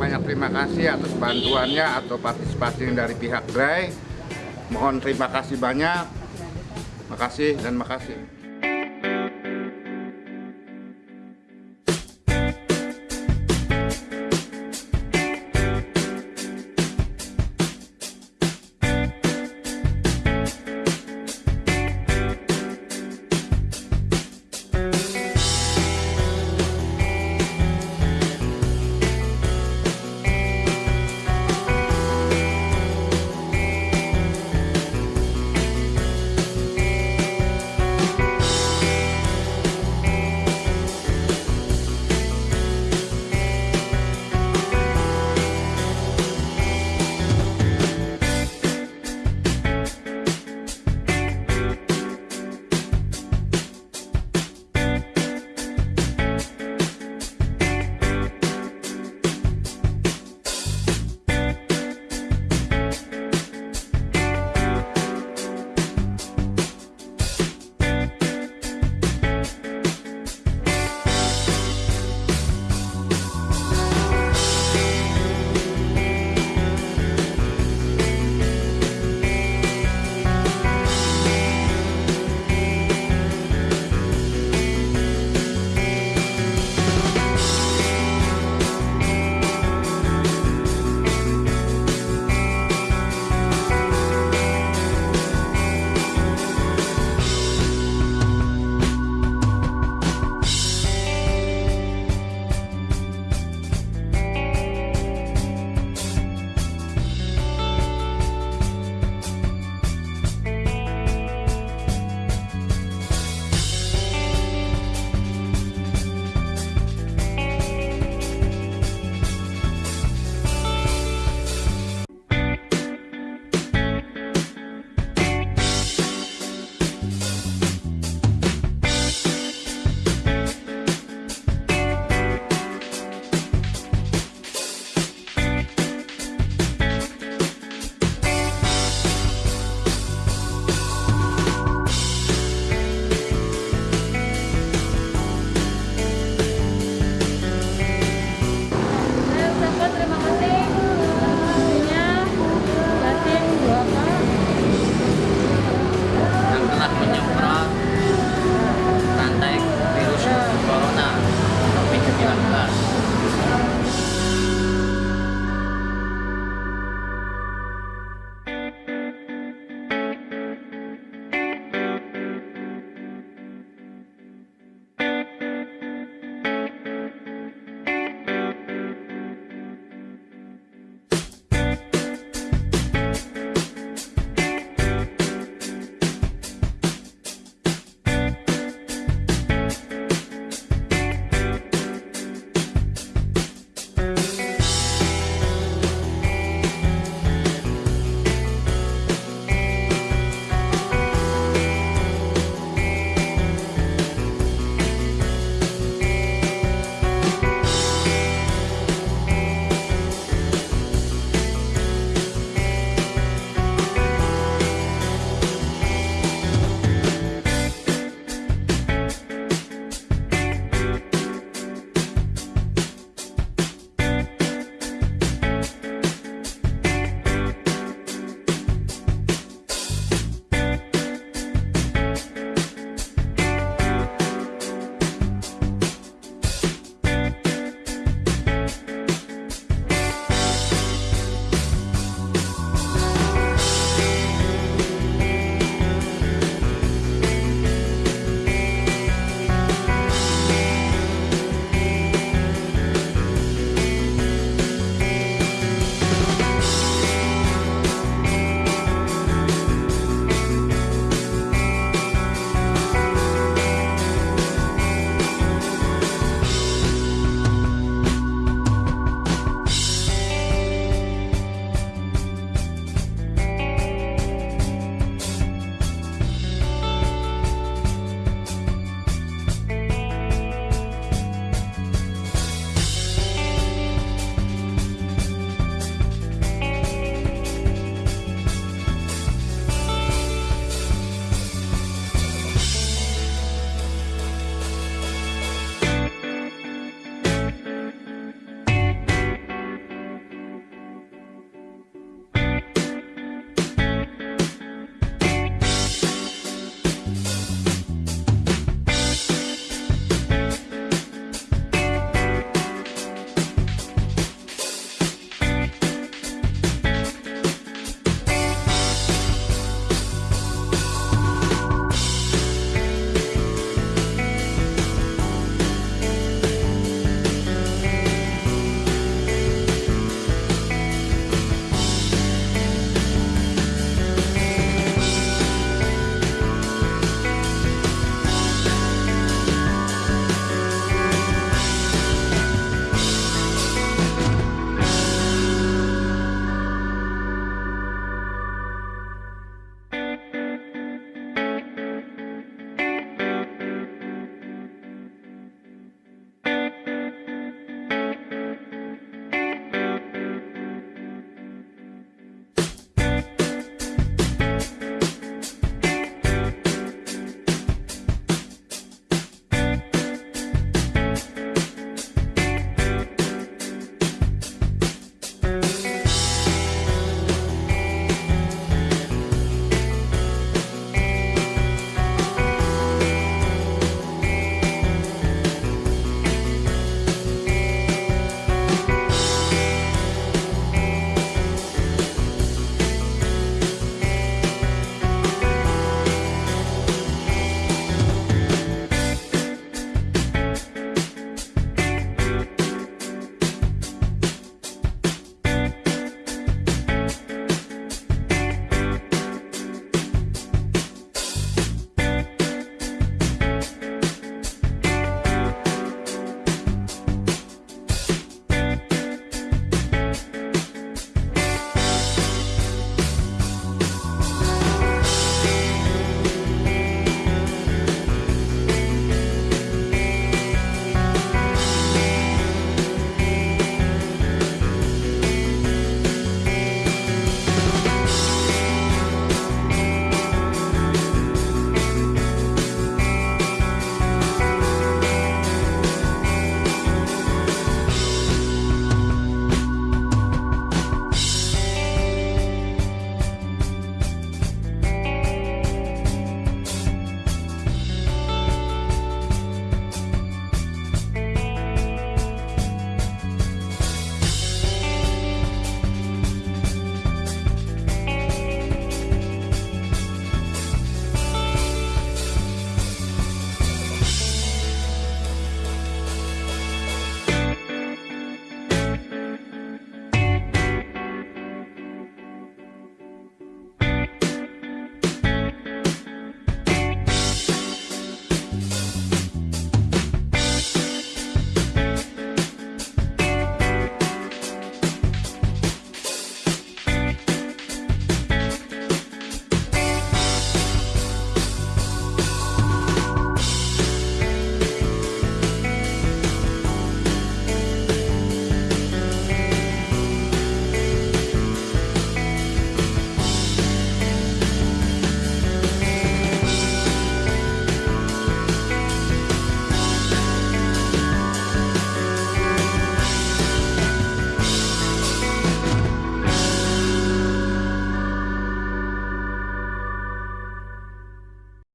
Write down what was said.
banyak terima kasih atas bantuannya atau partisipasi dari pihak gerai mohon terima kasih banyak. Makasih dan makasih.